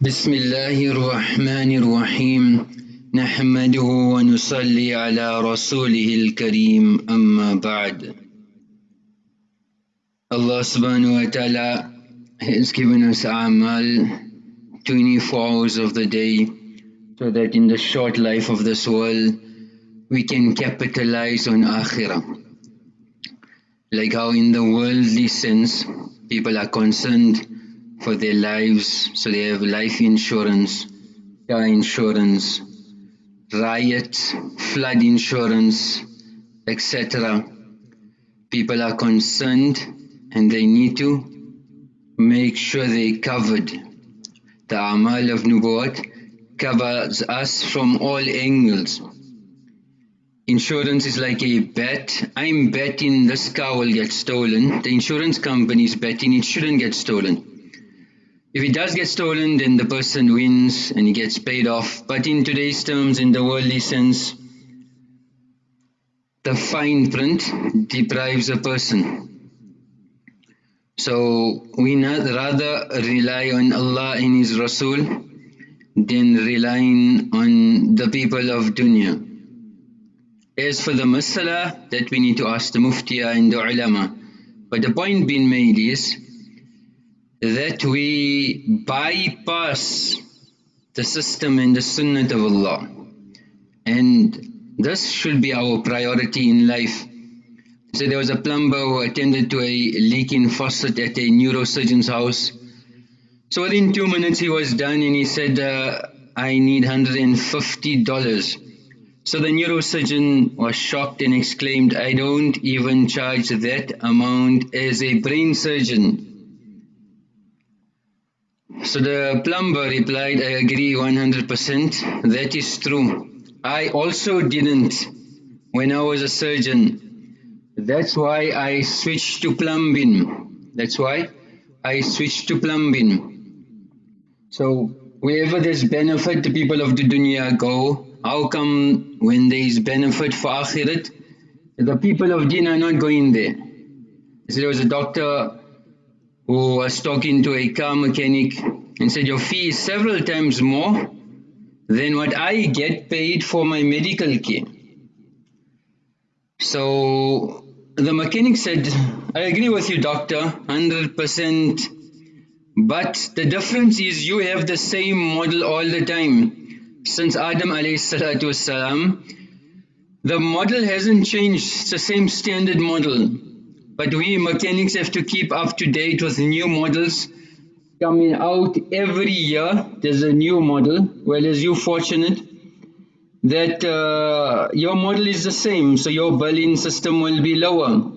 بسم الله الرحمن الرحيم نحمده ونصلي على رسوله الكريم أما بعد subhanahu wa ta'ala has given us amal 24 hours of the day so that in the short life of this world we can capitalize on akhirah. Like how in the worldly sense people are concerned for their lives. So they have life insurance, car insurance, riot, flood insurance, etc. People are concerned and they need to make sure they're covered. The Amal of Nubuwwat covers us from all angles. Insurance is like a bet. I'm betting this car will get stolen. The insurance company is betting it shouldn't get stolen. If it does get stolen, then the person wins and he gets paid off. But in today's terms, in the worldly sense, the fine print deprives a person. So we rather rely on Allah and His Rasul than relying on the people of dunya. As for the masala, that we need to ask the muftiya and the ulama. But the point being made is, that we bypass the system and the sunnah of Allah. And this should be our priority in life. So there was a plumber who attended to a leaking faucet at a neurosurgeon's house. So within two minutes he was done and he said, uh, I need $150. So the neurosurgeon was shocked and exclaimed, I don't even charge that amount as a brain surgeon. So the plumber replied, I agree 100%, that is true. I also didn't when I was a surgeon. That's why I switched to plumbing. That's why I switched to plumbing. So wherever there's benefit, the people of the dunya go. How come when there is benefit for akhirat, the people of din are not going there? So there was a doctor who was talking to a car mechanic and said, your fee is several times more than what I get paid for my medical care. So the mechanic said, I agree with you doctor, 100%, but the difference is you have the same model all the time. Since Adam alayhi wasalam, the model hasn't changed, it's the same standard model. But we mechanics have to keep up to date with new models coming out every year. There's a new model. Well, as you fortunate that uh, your model is the same, so your billing system will be lower.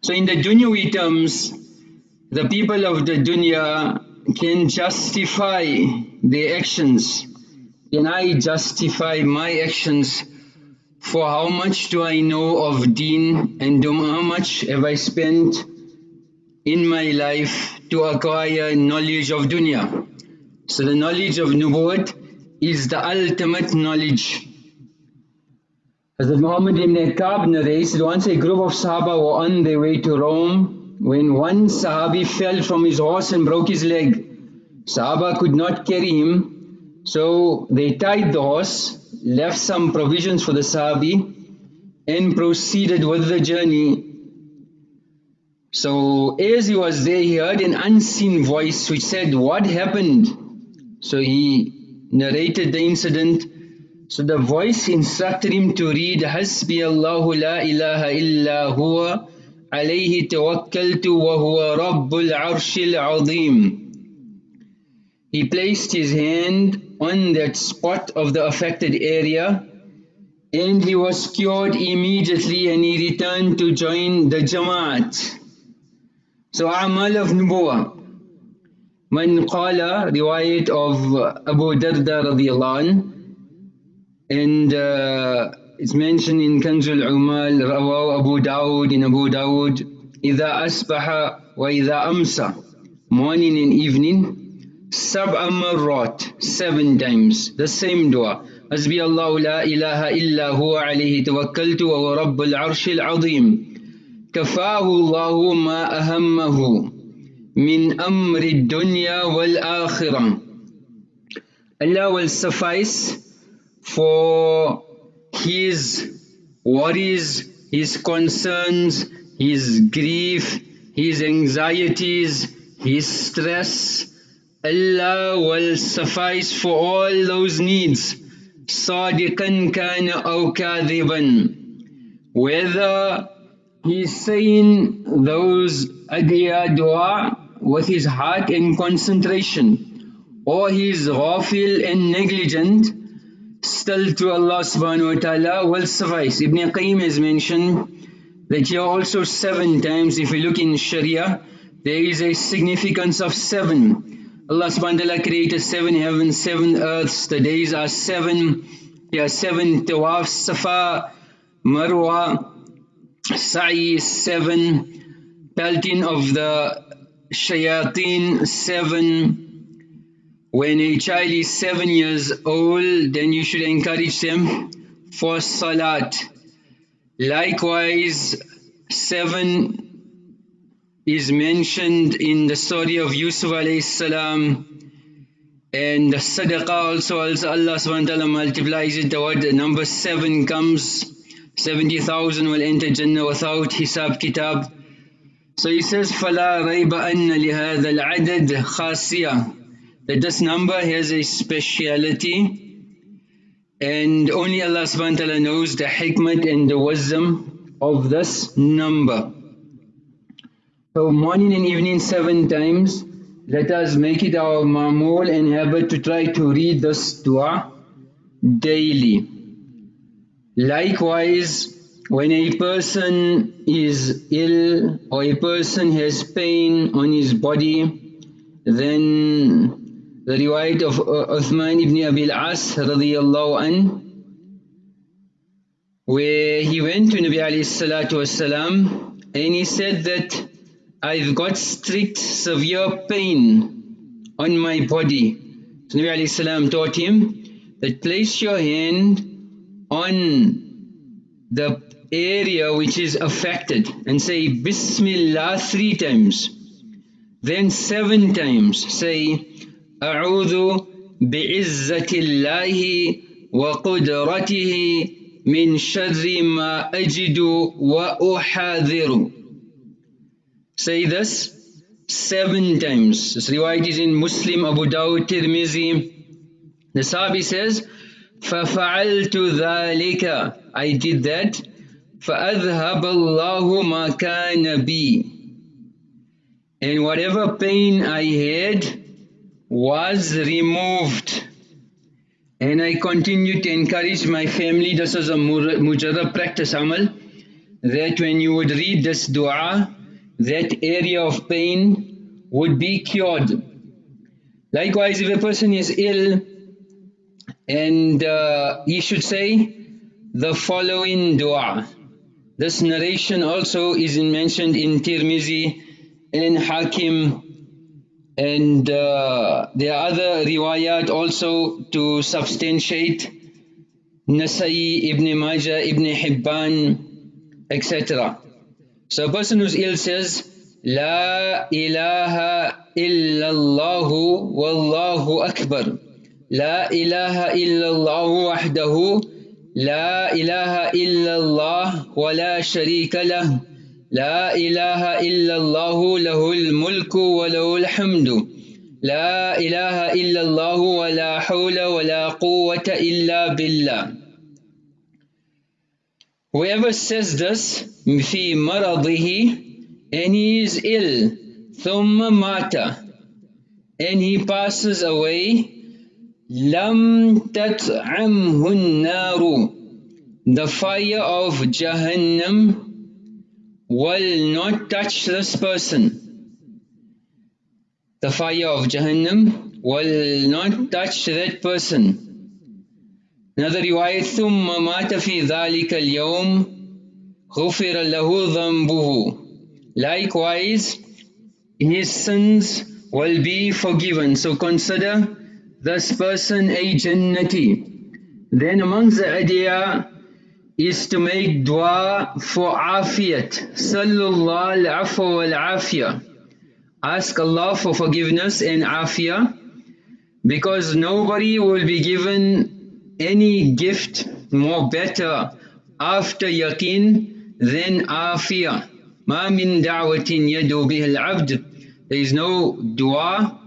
So in the dunyawi terms, the people of the dunya can justify their actions. Can I justify my actions for how much do I know of deen and how much have I spent in my life to acquire knowledge of dunya. So the knowledge of nubuwwat is the ultimate knowledge. Hazrat Muhammad ibn Ka'b narrates that once a group of Sahaba were on their way to Rome when one Sahabi fell from his horse and broke his leg. Sahaba could not carry him so they tied the horse left some provisions for the Sahabi and proceeded with the journey. So as he was there he heard an unseen voice which said, what happened? So he narrated the incident. So the voice instructed him to read, Hasbi Allahu la ilaha illa huwa alayhi tawakkaltu wa huwa rabbul arshil azim. He placed his hand on that spot of the affected area and he was cured immediately and he returned to join the Jamaat. So Amal of Nubuwa. Man qala, riwayat of Abu Darda radiallahu and uh, it's mentioned in Kanzul Umal, Rawaw Abu Dawud in Abu Dawud, إذا أصبح وإذا أمسى morning and evening سبع مرات seven times the same dua حسبي الله لا إله إلا هو عليه توكلت وهو رب العرش العظيم كفاه الله ما أهمه من أمر الدنيا والآخرة Allah will suffice for his worries, his concerns, his grief, his anxieties, his stress. Allah will suffice for all those needs. صادقا كان أو كاذبا whether he's saying those adhiya dua with his heart and concentration or he's ghafil and negligent still to Allah subhanahu wa ta'ala will suffice. Ibn Qayyim has mentioned that here also seven times if you look in Sharia there is a significance of seven. Allah subhanahu wa ta'ala created seven heavens, seven earths, the days are seven, there are seven. Tawaf, safa, marwa, sa'i seven, pelting of the shayateen seven, when a child is seven years old, then you should encourage them for salat. Likewise, seven is mentioned in the story of Yusuf alayhi salam and the sadaqah also, also Allah subhanahu wa ta'ala multiplies it, the word number seven comes, 70,000 will enter Jannah without hisab kitab. So he says, فَلَا رَيْبَ أَنَّ لِهَذَا الْعَدَدْ خَاصِيَةً that this number has a speciality and only Allah subhanahu wa ta'ala knows the hikmat and the wisdom of this number. So morning and evening seven times, let us make it our mamul and habit to try to read this dua daily. Likewise, when a person is ill or a person has pain on his body, then the riwayat of uh, Uthman ibn Abil As radiyallahu an, where he went to Nabi alayhi salatu and he said that I've got strict severe pain on my body. So Nabi alayhi salam taught him that place your hand on the area which is affected and say Bismillah three times. Then seven times say أعوذ بعزة الله وقدرته من شر ما أجد وأحاذر Say this seven times. This riwayat is in Muslim, Abu Dawud, Tirmizi. The Sahabi says, فَفَعَلْتُ ذَلِكَ I did that. فَأَذْهَبَ اللَّهُ مَا كَانَ بِي And whatever pain I had, was removed and I continue to encourage my family, this is a mujarrab practice amal, that when you would read this dua, that area of pain would be cured. Likewise, if a person is ill, and uh, he should say the following dua. This narration also is mentioned in Tirmizi and Hakim and uh, there are other riwayat also to substantiate Nasai, Ibn Majah, Ibn Hibban, etc. So a person who's ill says, La ilaha illallah wallahu akbar. La ilaha illallah wahdahu. La ilaha illallah wa la sharika lah. لا إله إلا الله له الملك وله الحمد لا إله إلا الله ولا حول ولا قوة إلا بالله Whoever says this في مرضه and he is ill ثم مات and he passes away لم تطعمه النار the fire of Jahannam will not touch this person. The fire of Jahannam will not touch that person. Another riwayat ثم مات في ذلك اليوم غفر له ذنبه Likewise, his sins will be forgiven. So consider this person a Jannati. Then amongst the adiyah is to make dua for afiyat. Sallallahu al-afwa wal-afiyah. ask Allah for forgiveness and afiyah because nobody will be given any gift more better after yaqeen than afiyah. ما من دعوة يدعو بها العبد There is no dua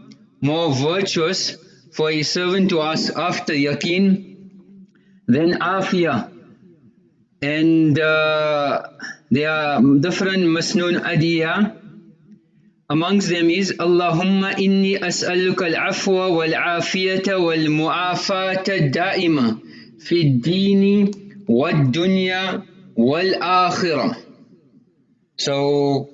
more virtuous for a servant to ask after yaqeen than afiyah. And uh, there are different masnoon adiyah Amongst them is Allahumma inni as'aluka al-afwa wal-afiyata wal-mu'afata da'ima fi dini wal-dunya wal-akhirah. So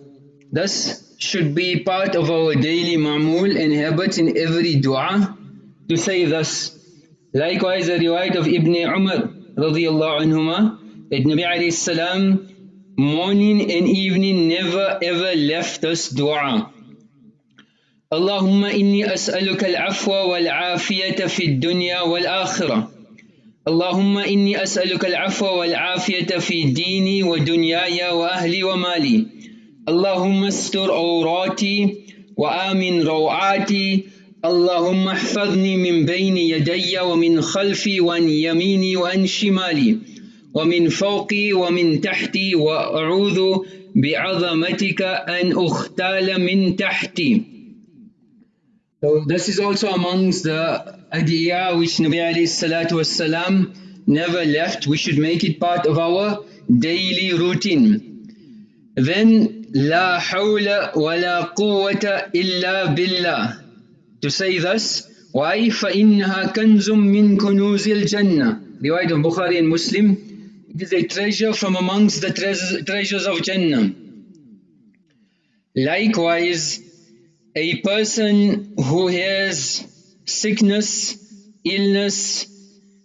this should be part of our daily ma'mul and habit in every dua to say this. Likewise the riwayat of Ibn Umar radiyallahu anhuma that Nabi alayhi salam morning and evening never ever left us dua. Allahumma inni as'aluka al-afwa wal-afiyata fi dunya wal-akhirah. اللهم إني أسألك العفو والعافية في ديني ودنياي وأهلي ومالي اللهم استر عوراتي وآمن روعاتي اللهم احفظني من بين يدي ومن خلفي وعن يميني وعن شمالي ومن فوقي ومن تحتي وأعوذ بعظمتك أن أختال من تحتي So this is also amongst the adiyah which Nabi alayhi salatu wasalam never left. We should make it part of our daily routine. Then hawla wa la quwwata illa billah. To say thus, why? فَإِنَّهَا كَنْزٌ مِّن كُنُوزِ الْجَنَّةِ Riwayat of Bukhari and Muslim it is a treasure from amongst the treasures of Jannah. Likewise, a person who has sickness, illness,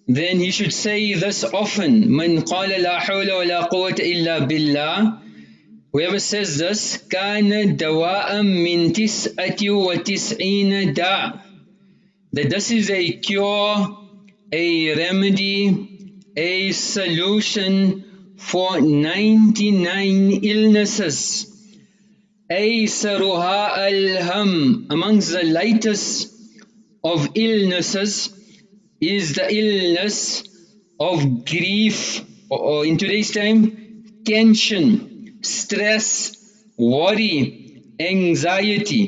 then he should say this often, مَنْ قَالَ لَا حَوْلَ وَلَا قُوَّةَ إِلَّا بِاللَّهِ Whoever says this, كَانَ دَوَاءً مِنْ تِسْأَةِ وَتِسْعِينَ دَاء That this is a cure, a remedy, a solution for 99 illnesses. Aysaruha al-ham, amongst the lightest of illnesses is the illness of grief or in today's time tension, stress, worry, anxiety.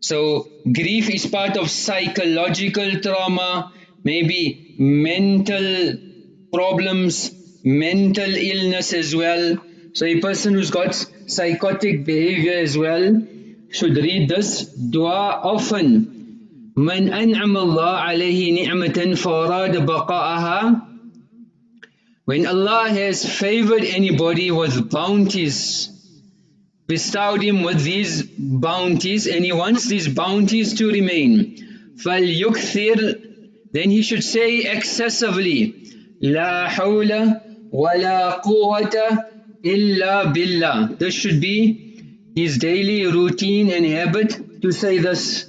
So grief is part of psychological trauma, maybe mental problems, mental illness as well. So a person who's got psychotic behavior as well should read this dua often. من أنعم الله عليه نعمة فأراد بقاءها When Allah has favored anybody with bounties, bestowed him with these bounties and he wants these bounties to remain, فَلْيُكْثِرْ Then he should say excessively, لا حول ولا قوة إلا بالله. This should be his daily routine and habit to say this.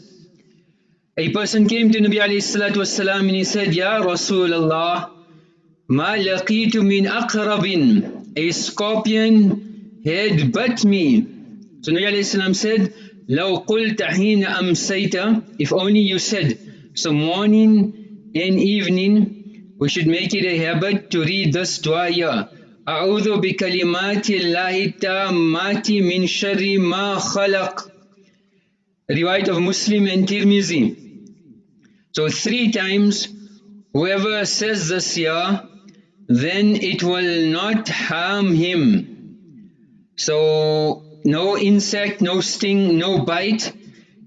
A person came to Nabi alayhi salatu wasalam and he said, Ya Rasulullah, ما لقيت من أقرب A scorpion had bit me. So Nabi alayhi salam said, لو قلت حين أمسيت If only you said, so morning and evening we should make it a habit to read this dua here. أعوذ بكلمات الله التامات من شر ما خلق Riwayat of Muslim and Tirmizi. So three times whoever says this here then it will not harm him. So no insect, no sting, no bite.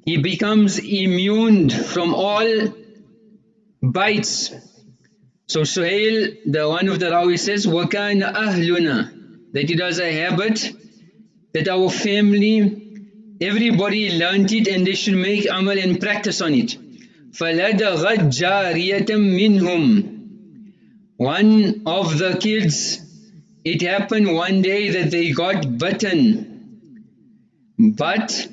He becomes immune from all bites so Suhail, the one of the Rawi says, وَكَانَ أَهْلُنَا That it was a habit that our family, everybody learnt it and they should make amal and practice on it. فَلَدَغَتْ جَارِيَةً مِّنْهُمْ One of the kids, it happened one day that they got bitten. But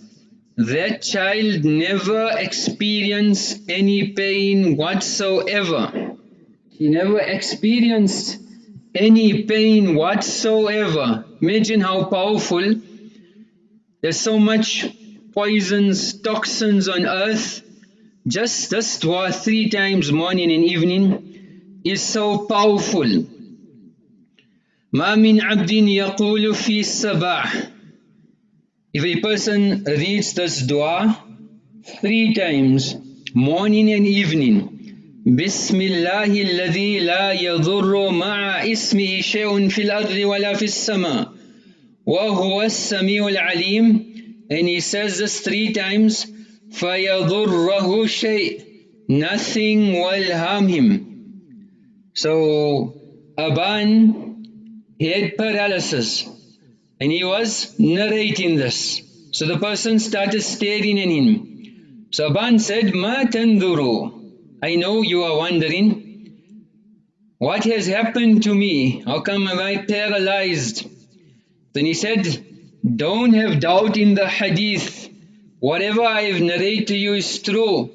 that child never experienced any pain whatsoever. He never experienced any pain whatsoever. Imagine how powerful. There's so much poisons, toxins on earth, just this dua three times morning and evening is so powerful. ما من عبد يقول في الصباح If a person reads this dua three times, morning and evening, بسم الله الذي لا يضر مع اسمه شيء في الأرض ولا في السماء وهو السميع العليم and he says this three times فيضره شيء nothing will harm him so Aban had paralysis and he was narrating this so the person started staring at him so Aban said ما تنظروا I know you are wondering, what has happened to me? How come am I paralyzed? Then he said, don't have doubt in the hadith. Whatever I have narrated to you is true.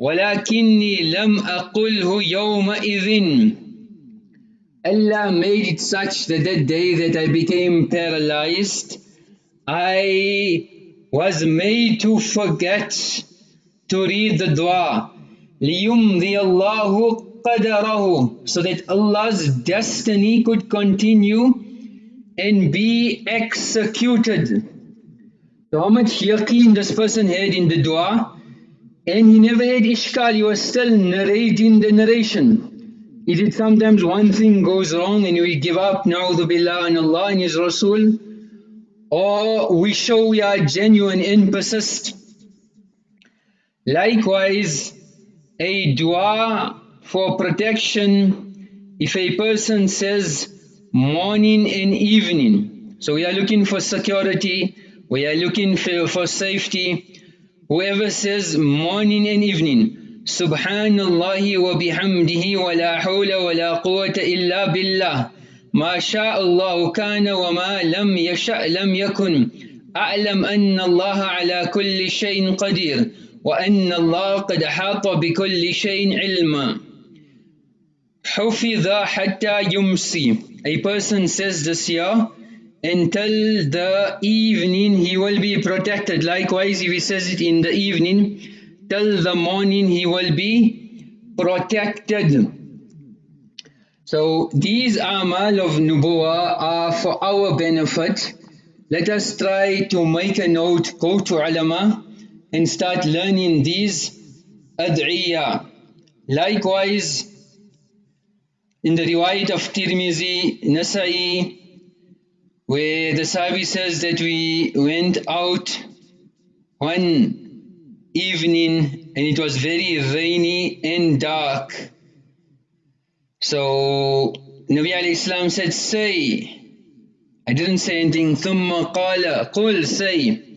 ولكني لم أقله يومئذ Allah made it such that that day that I became paralyzed, I was made to forget to read the dua. لِيُمْضِيَ اللَّهُ قَدَرَهُ So that Allah's destiny could continue and be executed. So how much yaqeen this person had in the dua and he never had ishkal, he was still narrating the narration. Is it sometimes one thing goes wrong and we give up, na'udhu billah and Allah and His Rasul or we show we are genuine and persist. Likewise, a dua for protection if a person says morning and evening. So we are looking for security, we are looking for, for safety. Whoever says morning and evening, Subhanallah wa bihamdihi wa la hawla wa la quwwata illa billah. ما شاء الله كان وما لم يشأ لم يكن أعلم أن الله على كل شيء قدير وأن الله قد حاط بكل شيء علما حفظ حتى يمسي A person says this year until the evening he will be protected. Likewise if he says it in the evening till the morning he will be protected. So these amal of nubuwa are for our benefit. Let us try to make a note, go to ulama and start learning these ad'iyah. Likewise, in the riwayat of Tirmizi, Nasai, where the Sahabi says that we went out one evening and it was very rainy and dark. So Nabi alayhi salam said, say, I didn't say anything, ثم قال, قل, say,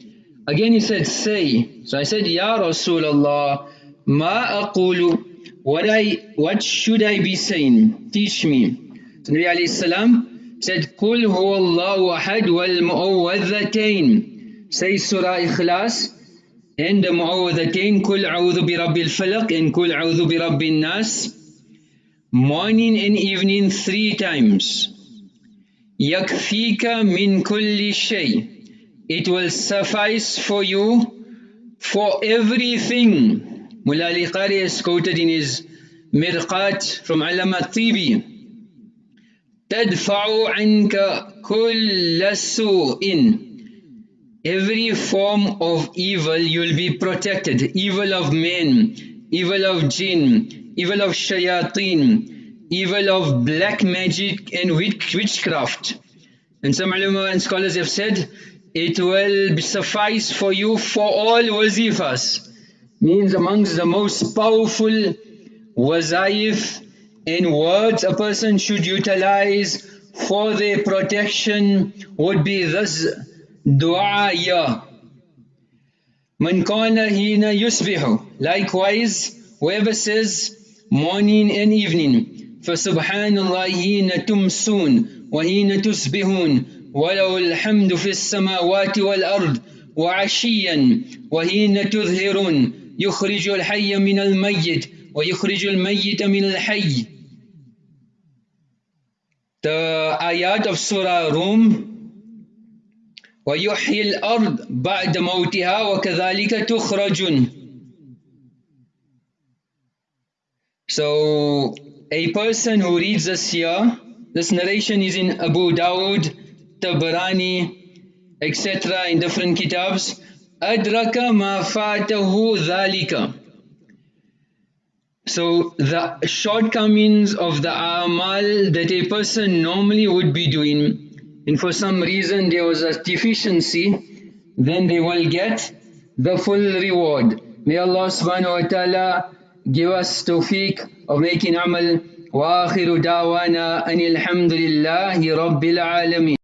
Again he said, say. So I said, Ya Rasulullah, ma aqulu, what, I, what should I be saying? Teach me. So Nabi alayhi salam said, Qul huwa Allahu ahad wal mu'awwadhatayn. Say Surah Ikhlas and the mu'awwadhatayn, Qul a'udhu bi rabbil falaq and Qul a'udhu bi rabbin nas. Morning and evening three times. Yakfika min kulli shay it will suffice for you for everything. Mullah Ali Qari is quoted in his Mirqat from Alama Tibi. تدفع عنك كل سوء Every form of evil you'll be protected. Evil of men, evil of jinn, evil of shayateen, evil of black magic and witchcraft. And some ulama and scholars have said it will suffice for you for all wazifas. Means amongst the most powerful wazaif in words a person should utilize for their protection would be this dua ya. Man kana hina yusbihu. Likewise, whoever says morning and evening, فسبحان الله حين تمسون وحين تصبحون وله الحمد في السماوات والأرض وعشيا وحين تظهرون يخرج الحي من الميت ويخرج الميت من الحي. The ayat of Surah Rum ويحيي الأرض بعد موتها وكذلك تخرجون. So a person who reads this here, this narration is in Abu Dawud, Tabarani, etc. in different kitabs. Adraka ma fatahu dhalika. So the shortcomings of the amal that a person normally would be doing, and for some reason there was a deficiency, then they will get the full reward. May Allah subhanahu wa ta'ala give us tawfiq of making amal. وآخر دعوانا أن الحمد لله رب العالمين